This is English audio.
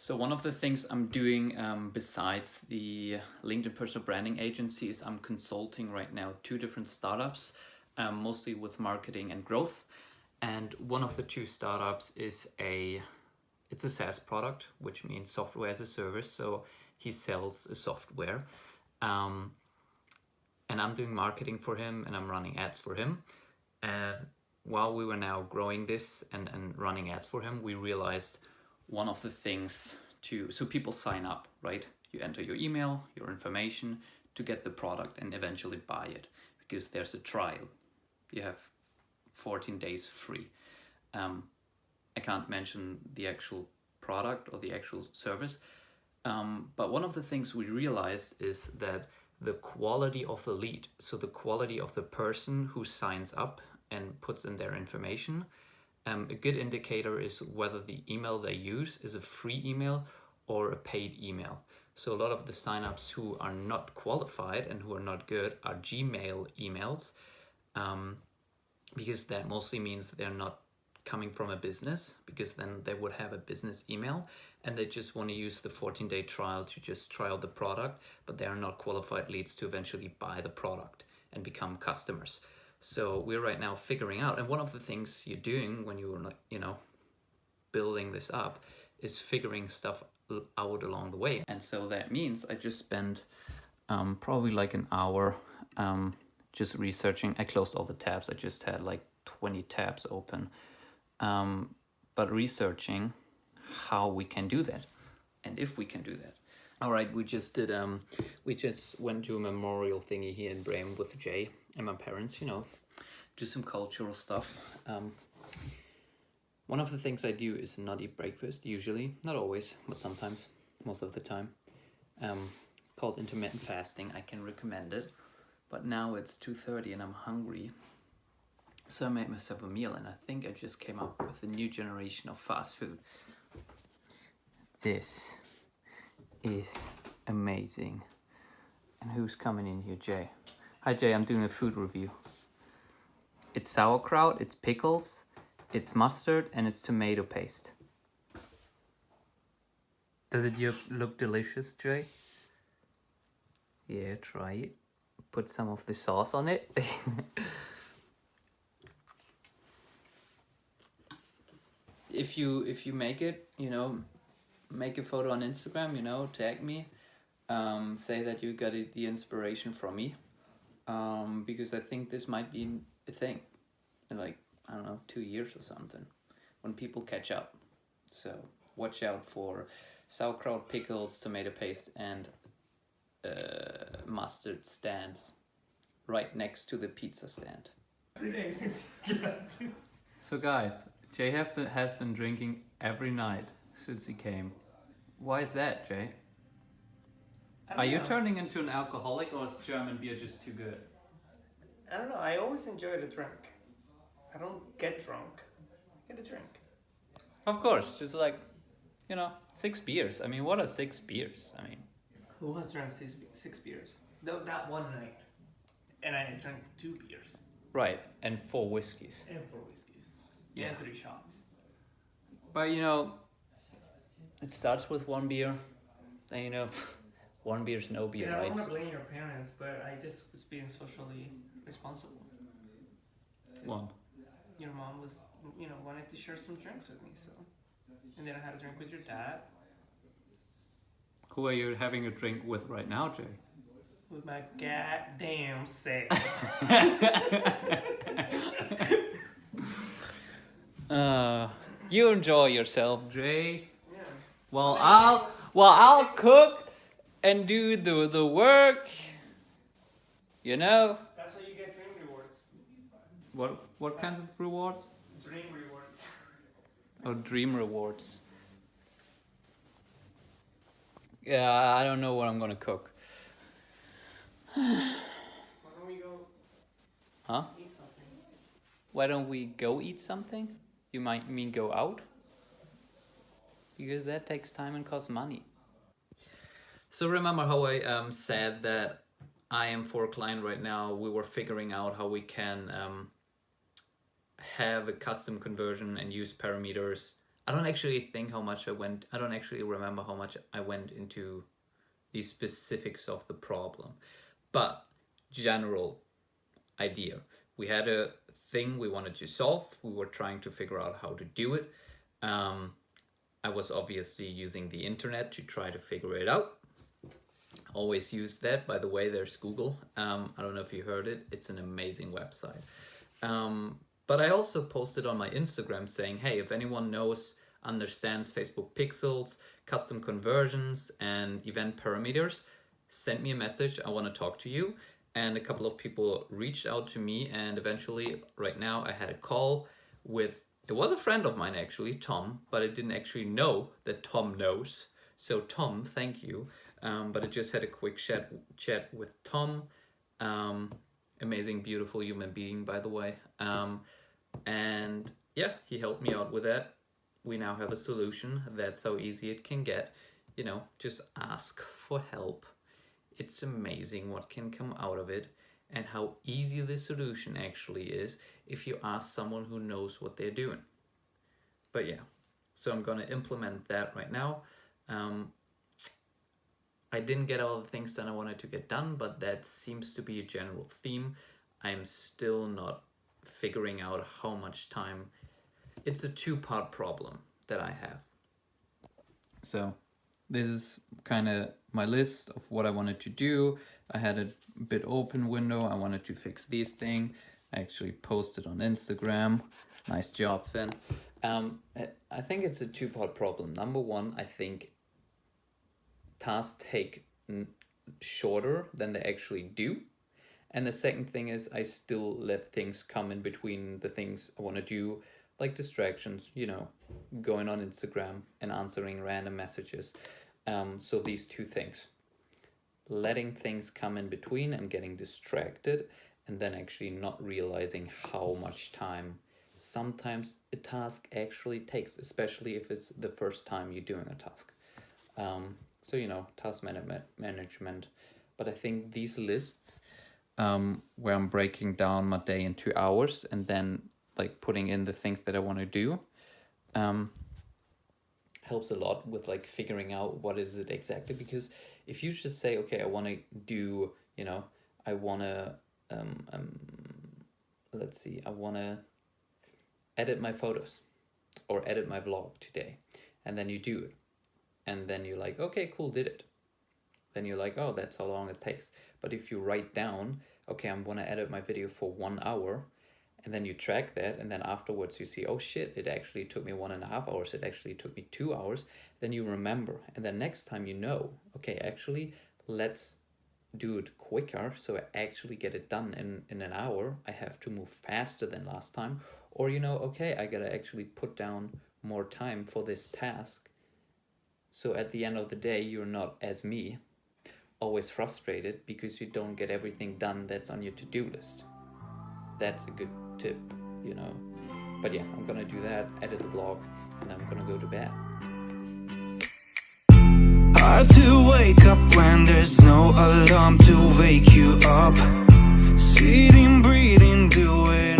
So one of the things I'm doing um, besides the LinkedIn personal branding agency is I'm consulting right now two different startups, um, mostly with marketing and growth. And one of the two startups is a, it's a SaaS product, which means software as a service. So he sells a software. Um, and I'm doing marketing for him and I'm running ads for him. And while we were now growing this and, and running ads for him, we realized one of the things to, so people sign up, right? You enter your email, your information to get the product and eventually buy it because there's a trial. You have 14 days free. Um, I can't mention the actual product or the actual service, um, but one of the things we realized is that the quality of the lead, so the quality of the person who signs up and puts in their information, um, a good indicator is whether the email they use is a free email or a paid email. So a lot of the signups who are not qualified and who are not good are Gmail emails um, because that mostly means they're not coming from a business because then they would have a business email and they just want to use the 14 day trial to just try out the product but they are not qualified leads to eventually buy the product and become customers. So we're right now figuring out, and one of the things you're doing when you're not, you know, building this up is figuring stuff out along the way. And so that means I just spent um, probably like an hour um, just researching. I closed all the tabs. I just had like 20 tabs open. Um, but researching how we can do that and if we can do that. All right, we just did, um, we just went to a memorial thingy here in Bremen with Jay and my parents, you know, do some cultural stuff. Um, one of the things I do is not eat breakfast, usually, not always, but sometimes, most of the time. Um, it's called intermittent fasting, I can recommend it. But now it's 2.30 and I'm hungry. So I made myself a meal and I think I just came up with a new generation of fast food. This is amazing. And who's coming in here? Jay. Hi Jay, I'm doing a food review. It's sauerkraut, it's pickles, it's mustard, and it's tomato paste. Does it look delicious, Jay? Yeah, try it. Put some of the sauce on it. if you if you make it, you know, make a photo on Instagram, you know, tag me, um, say that you got the inspiration from me, um, because I think this might be a thing in like, I don't know, two years or something, when people catch up. So watch out for sauerkraut, pickles, tomato paste, and uh, mustard stands right next to the pizza stand. so guys, Jay has been drinking every night since he came. Why is that, Jay? Are you turning into an alcoholic or is German beer just too good? I don't know. I always enjoy the drink. I don't get drunk. I get a drink. Of course, just like, you know, six beers. I mean, what are six beers? I mean, who has drunk six, six beers? Though that one night, and I drank two beers. Right, and four whiskeys. And four whiskeys. Yeah. And three shots. But you know, it starts with one beer, and you know, one beer's no beer, yeah, right? I don't want to blame your parents, but I just was being socially responsible. One. Your mom was, you know, wanted to share some drinks with me, so. And then I had a drink with your dad. Who are you having a drink with right now, Jay? With my goddamn self. uh, you enjoy yourself, Jay. Yeah. Well, I'll well I'll cook and do the the work. You know. That's why you get dream rewards. What what kinds of rewards? Dream rewards. oh, dream rewards. Yeah, I don't know what I'm gonna cook. Why don't we go? Huh? Eat something. Why don't we go eat something? You might mean go out? Because that takes time and costs money. So remember how I um, said that I am for a client right now, we were figuring out how we can um, have a custom conversion and use parameters I don't actually think how much I went, I don't actually remember how much I went into the specifics of the problem, but general idea. We had a thing we wanted to solve. We were trying to figure out how to do it. Um, I was obviously using the internet to try to figure it out. Always use that. By the way, there's Google. Um, I don't know if you heard it. It's an amazing website. Um, but I also posted on my Instagram saying, hey, if anyone knows, understands Facebook pixels, custom conversions, and event parameters, send me a message. I want to talk to you. And a couple of people reached out to me, and eventually, right now, I had a call with it was a friend of mine actually, Tom, but I didn't actually know that Tom knows. So Tom, thank you. Um, but I just had a quick chat chat with Tom. Um, amazing, beautiful human being, by the way. Um, and yeah, he helped me out with that. We now have a solution. That's how easy it can get. You know, just ask for help. It's amazing what can come out of it and how easy the solution actually is if you ask someone who knows what they're doing. But yeah, so I'm going to implement that right now. Um, I didn't get all the things that I wanted to get done, but that seems to be a general theme. I'm still not figuring out how much time. It's a two-part problem that I have. So this is kind of my list of what I wanted to do. I had a bit open window. I wanted to fix these thing. I actually posted on Instagram. Nice job, Finn. Um, I think it's a two-part problem. Number one, I think tasks take shorter than they actually do. And the second thing is I still let things come in between the things I want to do, like distractions, you know, going on Instagram and answering random messages. Um, so these two things, letting things come in between and getting distracted and then actually not realizing how much time sometimes a task actually takes, especially if it's the first time you're doing a task. Um, so, you know, task management, management. But I think these lists um, where I'm breaking down my day into hours and then like putting in the things that I want to do um, helps a lot with like figuring out what is it exactly because if you just say okay I want to do you know I want to um, um let's see I want to edit my photos or edit my vlog today and then you do it and then you're like okay cool did it. Then you're like oh that's how long it takes. But if you write down okay I'm gonna edit my video for one hour and then you track that and then afterwards you see oh shit it actually took me one and a half hours it actually took me two hours then you remember. And then next time you know okay actually let's do it quicker so I actually get it done in in an hour I have to move faster than last time. Or you know okay I gotta actually put down more time for this task so at the end of the day you're not as me always frustrated because you don't get everything done that's on your to-do list that's a good tip, you know. But yeah, I'm gonna do that, edit the vlog, and I'm gonna go to bed. Hard to wake up when there's no alarm to wake you up Sitting, breathing, doing